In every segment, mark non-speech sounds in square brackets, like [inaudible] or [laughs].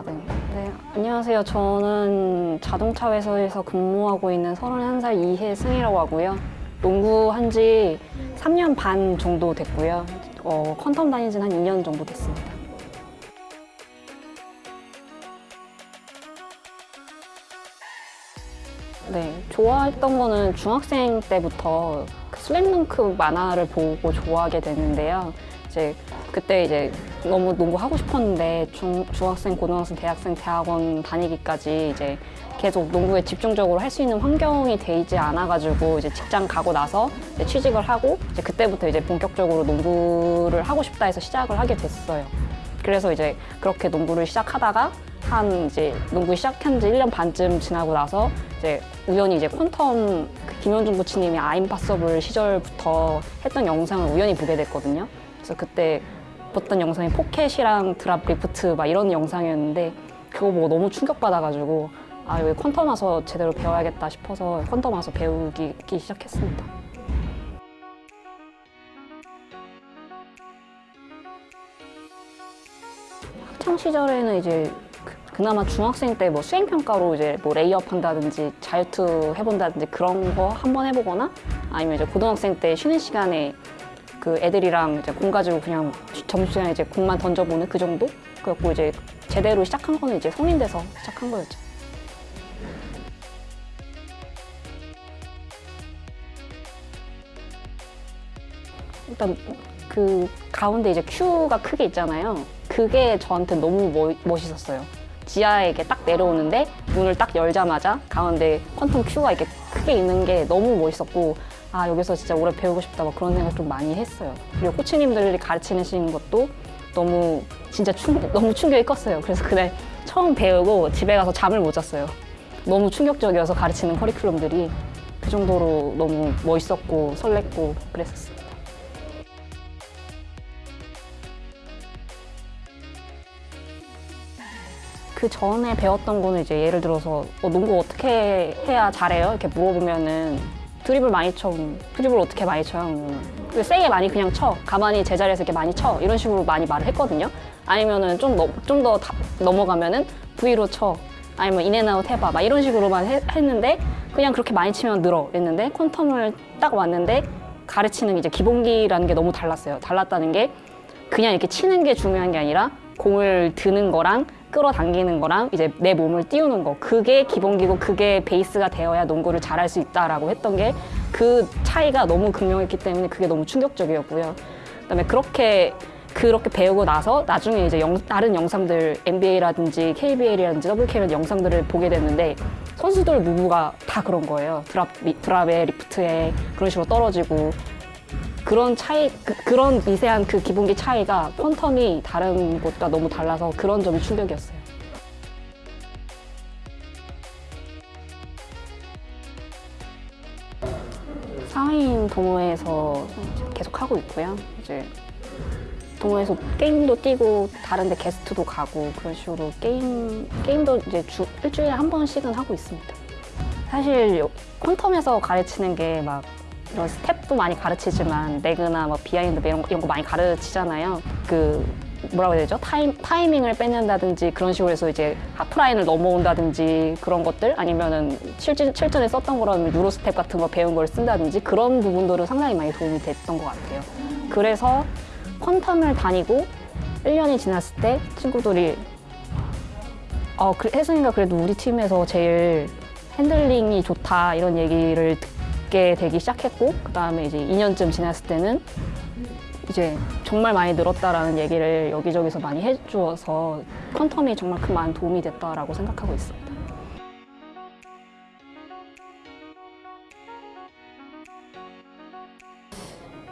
아, 네. 네. 안녕하세요. 저는 자동차 회사에서 근무하고 있는 31살 이혜승이라고 하고요. 농구 한 지 3년 반 정도 됐고요. 어, 퀀텀 다닌 지는 한 2년 정도 됐습니다. 네, 좋아했던 거는 중학생 때부터 그 슬램덩크 만화를 보고 좋아하게 됐는데요. 이제 그때 이제 너무 농구 하고 싶었는데 중, 중학생, 고등학생, 대학생, 대학원 다니기까지 이제 계속 농구에 집중적으로 할 수 있는 환경이 되지 않아가지고 이제 직장 가고 나서 이제 취직을 하고 이제 그때부터 이제 본격적으로 농구를 하고 싶다 해서 시작을 하게 됐어요. 그래서 이제 그렇게 농구를 시작하다가 한 이제 농구 시작한 지 1년 반쯤 지나고 나서 이제 우연히 이제 퀀텀 그 김현중 코치님이 아임파서블 시절부터 했던 영상을 우연히 보게 됐거든요. 그래서 그때 봤던 영상이 pocket이랑 drop lift 막 이런 영상이었는데 그거 보고 너무 충격받아가지고 아 여기 퀀텀 와서 제대로 배워야겠다 싶어서 퀀텀 와서 배우기 시작했습니다. 학창 시절에는 이제 그- 그나마 중학생 때 뭐 수행 평가로 이제 뭐 레이업 한다든지 자유투 해본다든지 그런 거 한번 해보거나 아니면 이제 고등학생 때 쉬는 시간에 그 애들이랑 이제 공 가지고 그냥 점심시간에 이제 공만 던져보는 그 정도? 그래갖고 이제 제대로 시작한 거는 이제 성인 돼서 시작한 거였죠. 일단 그 가운데 이제 큐가 크게 있잖아요. 그게 저한테 너무 멋, 멋있었어요. 지하에 이렇게 딱 내려오는데 문을 딱 열자마자 가운데 퀀텀 큐가 이렇게 크게 있는 게 너무 멋있었고 아 여기서 진짜 오래 배우고 싶다 막 그런 생각 좀 많이 했어요. 그리고 코치님들이 가르치시는 것도 너무 진짜 충, 너무 충격이 컸어요. 그래서 그날 처음 배우고 집에 가서 잠을 못 잤어요. 너무 충격적이어서 가르치는 커리큘럼들이 그 정도로 너무 멋있었고 설렜고 그랬었어요. 그 전에 배웠던 거는 이제 예를 들어서 어, 농구 어떻게 해야 잘해요? 이렇게 물어보면은 드리블 많이 쳐. 드리블 어떻게 많이 쳐요? 그 세게 많이 그냥 쳐. 가만히 제자리에서 이렇게 많이 쳐. 이런 식으로 많이 말을 했거든요. 아니면은 좀더 넘어가면은 V로 쳐. 아니면 인앤아웃 해봐. 막 이런 식으로만 해- 했는데 그냥 그렇게 많이 치면 늘어. 그랬는데 퀀텀을 딱 왔는데 가르치는 이제 기본기라는 게 너무 달랐어요. 달랐다는 게 그냥 이렇게 치는 게 중요한 게 아니라 공을 드는 거랑 끌어당기는 거랑 이제 내 몸을 띄우는 거 그게 기본기고 그게 베이스가 되어야 농구를 잘할 수 있다라고 했던 게 그 차이가 너무 극명했기 때문에 그게 너무 충격적이었고요. 그다음에 그렇게 그렇게 배우고 나서 나중에 이제 영- 다른 영상들 NBA라든지 KBL이라든지 WK라든지 영상들을 보게 됐는데 선수들 누구가 다 그런 거예요. drop li- drop에 lift에 그런 식으로 떨어지고 그런 차이, 그, 런 미세한 그 기본기 차이가 퀀텀이 다른 곳과 너무 달라서 그런 점이 충격이었어요. 사회인 동호회에서 계속 하고 있고요. 이제 동호회에서 게임도 뛰고 다른데 게스트도 가고 그런 식으로 게임 게임도 이제 주, 일주일에 한 번씩은 하고 있습니다. 사실 요- 퀀텀에서 가르치는 게 막 이런 스텝도 많이 가르치지만 leg나 뭐 behind 이런 거, 이런 거 많이 가르치잖아요. 그 뭐라고 해야 되죠? 타임, 타이밍을 뺏는다든지 그런 식으로 해서 이제 하프라인을 넘어온다든지 그런 것들 아니면은 실전, 실전에 썼던 거라면 Euro step 같은 거 배운 걸 쓴다든지 그런 부분들은 상당히 많이 도움이 됐던 것 같아요. 그래서 퀀텀을 다니고 1년이 지났을 때 친구들이 어, 그- 혜승이가 그래도 우리 팀에서 제일 핸들링이 좋다 이런 얘기를 듣게 되기 시작했고 그 다음에 이제 2년쯤 지났을 때는 이제 정말 많이 늘었다라는 얘기를 여기저기서 많이 해주어서 퀀텀이 정말 큰 많은 도움이 됐다라고 생각하고 있습니다.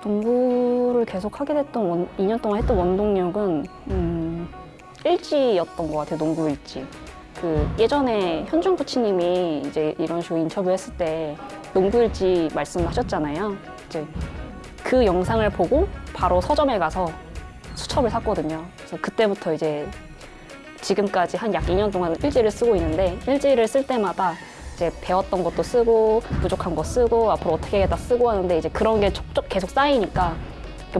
농구를 계속 하게 됐던 원, 2년 동안 했던 원동력은 음, 일지였던 것 같아요. 농구 일지. 그 예전에 현중 코치님이 이제 이런 식으로 인터뷰했을 때 농구 일지 말씀하셨잖아요. 이제 그 영상을 보고 바로 서점에 가서 수첩을 샀거든요. 그래서 그때부터 이제 지금까지 한 약 2년 동안 일지를 쓰고 있는데 일지를 쓸 때마다 이제 배웠던 것도 쓰고 부족한 거 쓰고 앞으로 어떻게 해야겠다 쓰고 하는데 이제 그런 게 촉촉 계속 쌓이니까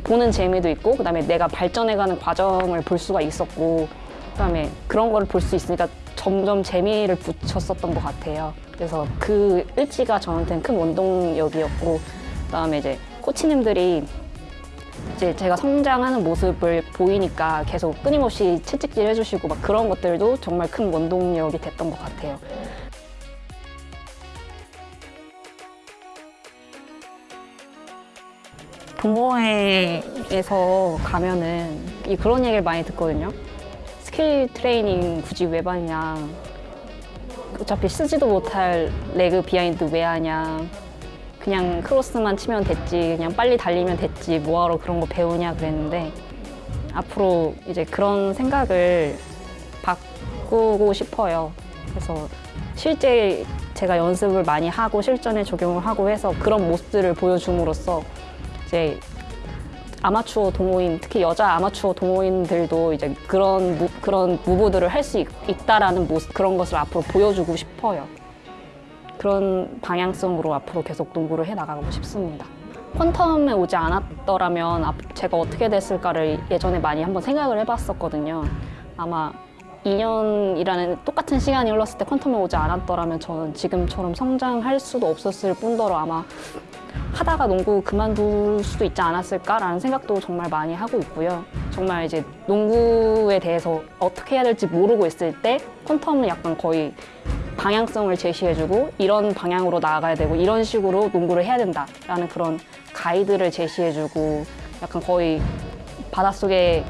보는 재미도 있고 그다음에 내가 발전해가는 과정을 볼 수가 있었고 그다음에 그런 거를 볼 수 있으니까 점점 재미를 붙였었던 것 같아요. 그래서 그 일치가 저한테는 큰 원동력이었고 그다음에 이제 코치님들이 이제 제가 성장하는 모습을 보이니까 계속 끊임없이 채찍질 해주시고 막 그런 것들도 정말 큰 원동력이 됐던 것 같아요. 동호회에서 가면은 이 그런 얘기를 많이 듣거든요. skill training 굳이 왜 받냐. 어차피 쓰지도 못할 leg behind 왜 하냐. 그냥 크로스만 치면 됐지. 그냥 빨리 달리면 됐지. 뭐하러 그런 거 배우냐 그랬는데 앞으로 이제 그런 생각을 바꾸고 싶어요. 그래서 실제 제가 연습을 많이 하고 실전에 적용을 하고 해서 그런 모습들을 보여줌으로써 이제 아마추어 동호인 특히 여자 아마추어 동호인들도 이제 그런 무, 그런 무브들을 할 수 있다라는 모습 그런 것을 앞으로 보여주고 싶어요. 그런 방향성으로 앞으로 계속 농구를 해 나가고 싶습니다. 퀀텀에 오지 않았더라면 앞- 제가 어떻게 됐을까를 예전에 많이 한번 생각을 해봤었거든요. 아마 2년이라는 똑같은 시간이 흘렀을 때 퀀텀에 오지 않았더라면 저는 지금처럼 성장할 수도 없었을 뿐더러 아마 하다가 농구 그만둘 수도 있지 않았을까라는 생각도 정말 많이 하고 있고요. 정말 이제 농구에 대해서 어떻게 해야 될지 모르고 있을 때 퀀텀은 약간 거의 방향성을 제시해주고 이런 방향으로 나아가야 되고 이런 식으로 농구를 해야 된다라는 그런 가이드를 제시해주고 약간 거의 바닷속에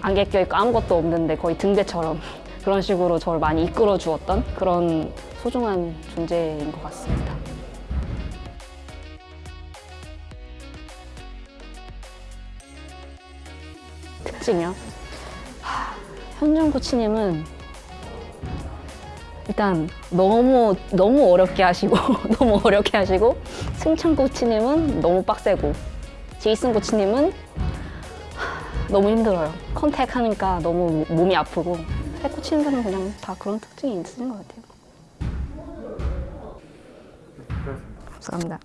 안개 껴있고 아무것도 없는데 거의 등대처럼 [laughs] 그런 식으로 저를 많이 이끌어 주었던 그런 소중한 존재인 것 같습니다. 특징이요? 하, 현준 코치님은 일단 너무 너무 어렵게 하시고 [laughs] 너무 어렵게 하시고 승찬 코치님은 너무 빡세고 제이슨 코치님은 하, 너무 힘들어요. 컨택 하니까 너무 몸이 아프고 세 코치님들은 그냥 다 그런 특징이 있으신 것 같아요. 감사합니다.